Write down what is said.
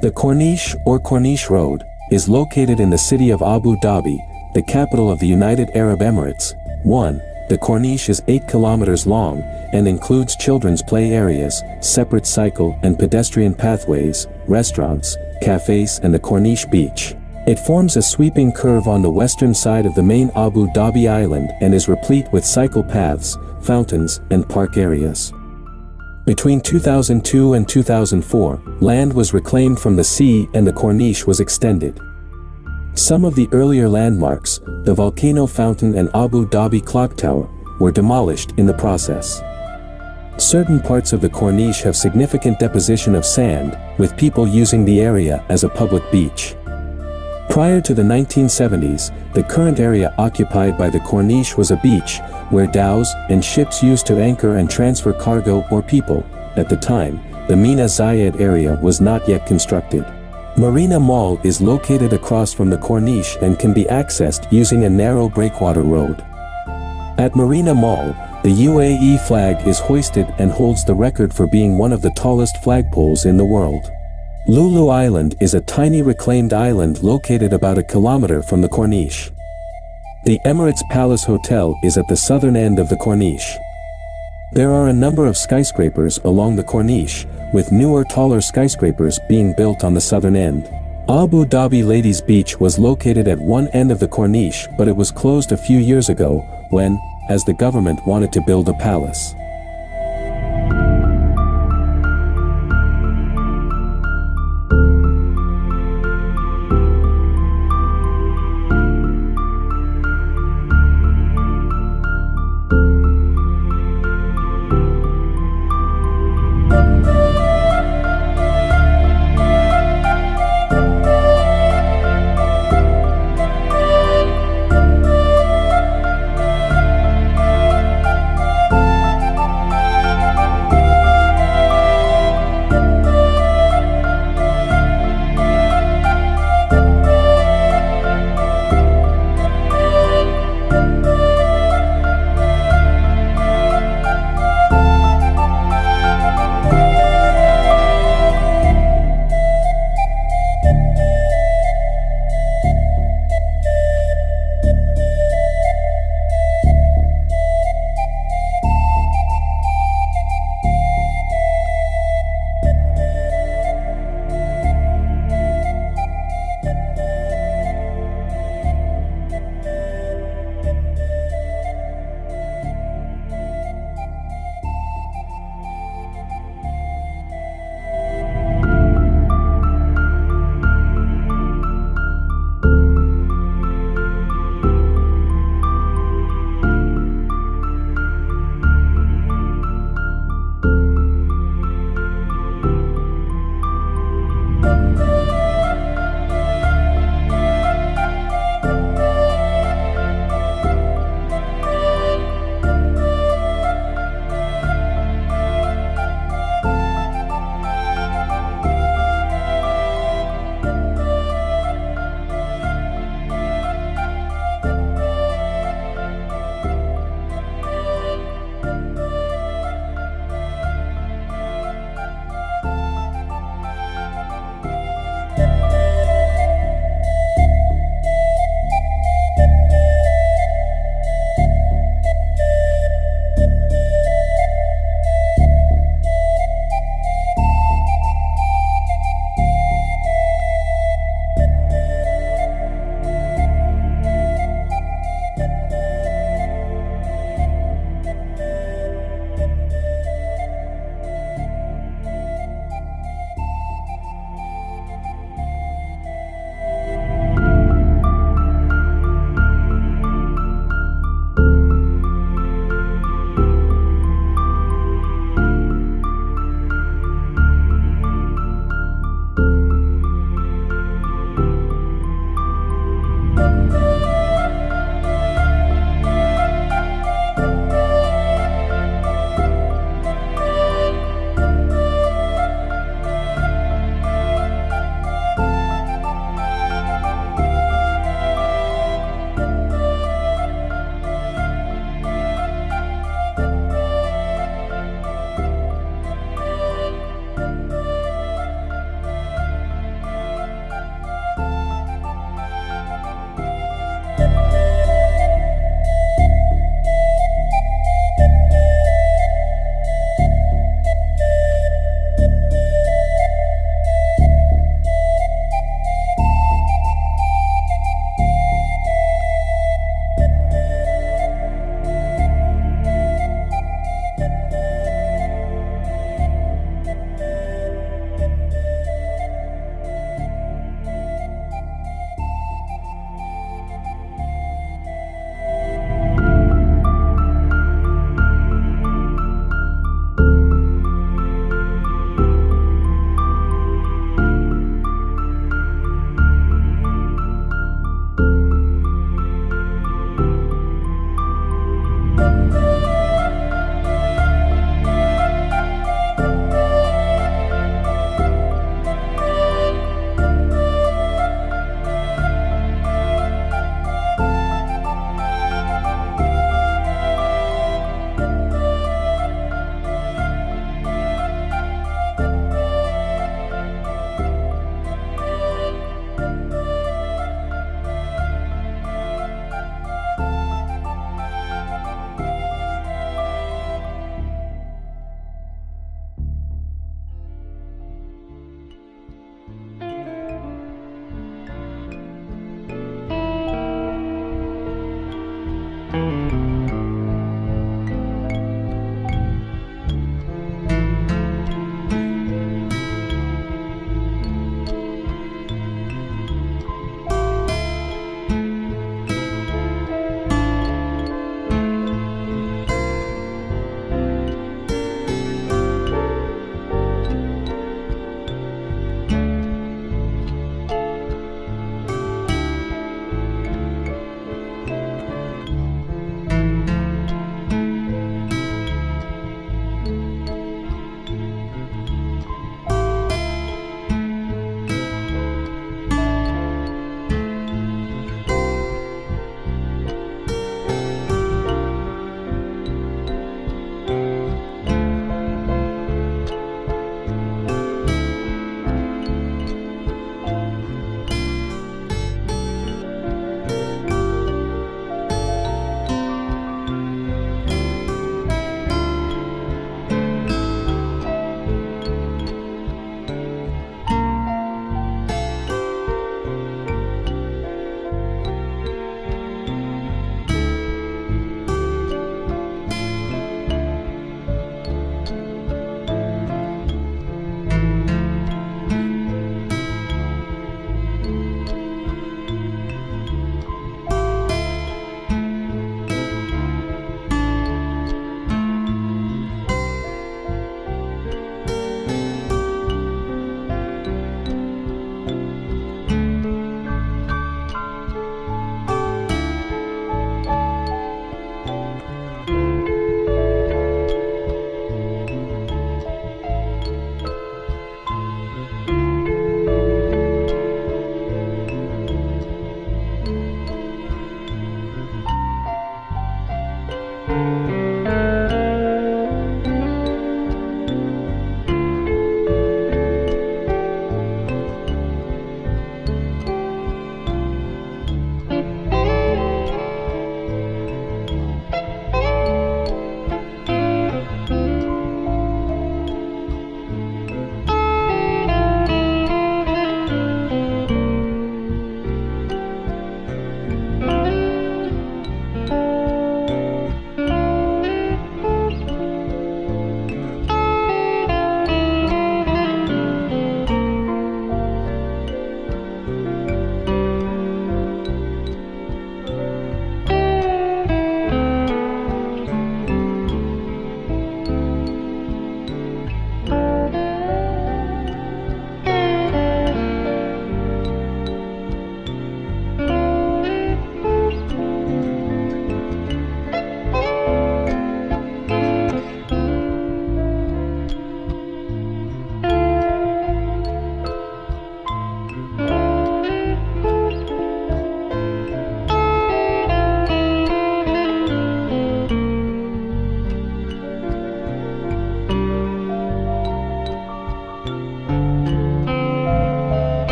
The Corniche or Corniche Road is located in the city of Abu Dhabi, the capital of the United Arab Emirates. 1. The Corniche is 8 kilometers long and includes children's play areas, separate cycle and pedestrian pathways, restaurants, cafes and the Corniche beach. It forms a sweeping curve on the western side of the main Abu Dhabi island and is replete with cycle paths, fountains and park areas. Between 2002 and 2004, land was reclaimed from the sea and the Corniche was extended. Some of the earlier landmarks, the volcano fountain and Abu Dhabi clock tower, were demolished in the process. Certain parts of the Corniche have significant deposition of sand, with people using the area as a public beach. Prior to the 1970s, the current area occupied by the Corniche was a beach, where dhows and ships used to anchor and transfer cargo or people. At the time, the Mina Zayed area was not yet constructed. Marina Mall is located across from the Corniche and can be accessed using a narrow breakwater road. At Marina Mall, the UAE flag is hoisted and holds the record for being one of the tallest flagpoles in the world. Lulu Island is a tiny reclaimed island located about a kilometer from the Corniche. The Emirates Palace Hotel is at the southern end of the Corniche. There are a number of skyscrapers along the Corniche, with newer taller skyscrapers being built on the southern end. Abu Dhabi Ladies Beach was located at one end of the Corniche but it was closed a few years ago, when, as the government wanted to build a palace.